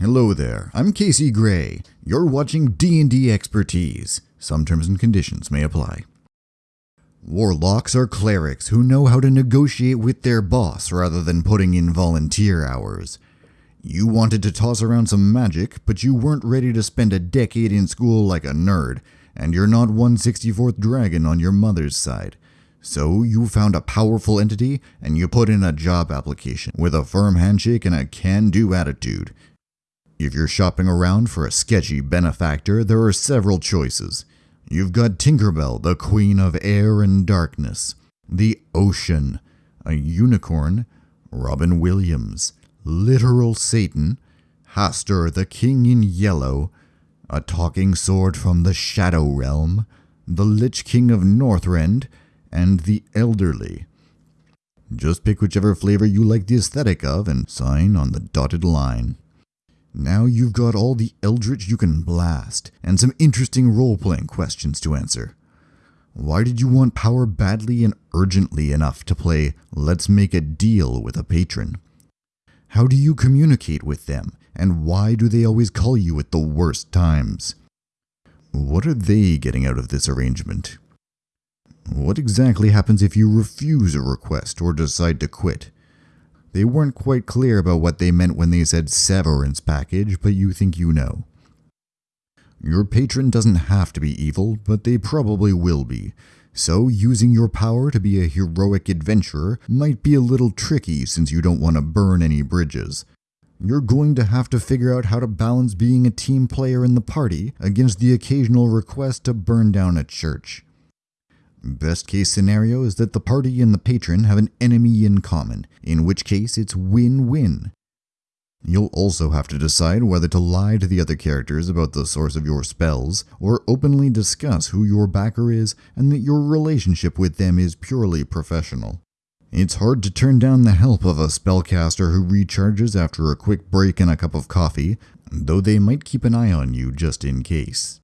Hello there, I'm Casey Gray. You're watching D&D Expertise. Some terms and conditions may apply. Warlocks are clerics who know how to negotiate with their boss rather than putting in volunteer hours. You wanted to toss around some magic, but you weren't ready to spend a decade in school like a nerd, and you're not 164th dragon on your mother's side. So you found a powerful entity and you put in a job application with a firm handshake and a can do attitude. If you're shopping around for a sketchy benefactor, there are several choices. You've got Tinkerbell, the queen of air and darkness, the ocean, a unicorn, Robin Williams, literal Satan, Hastur, the king in yellow, a talking sword from the Shadow Realm, the Lich King of Northrend, and the elderly. Just pick whichever flavor you like the aesthetic of and sign on the dotted line. Now you've got all the eldritch you can blast, and some interesting role-playing questions to answer. Why did you want power badly and urgently enough to play Let's Make a Deal with a Patron? How do you communicate with them, and why do they always call you at the worst times? What are they getting out of this arrangement? What exactly happens if you refuse a request or decide to quit? They weren't quite clear about what they meant when they said severance package, but you think you know. Your patron doesn't have to be evil, but they probably will be. So, using your power to be a heroic adventurer might be a little tricky since you don't want to burn any bridges. You're going to have to figure out how to balance being a team player in the party against the occasional request to burn down a church. Best case scenario is that the party and the patron have an enemy in common, in which case it's win-win. You'll also have to decide whether to lie to the other characters about the source of your spells, or openly discuss who your backer is and that your relationship with them is purely professional. It's hard to turn down the help of a spellcaster who recharges after a quick break and a cup of coffee, though they might keep an eye on you just in case.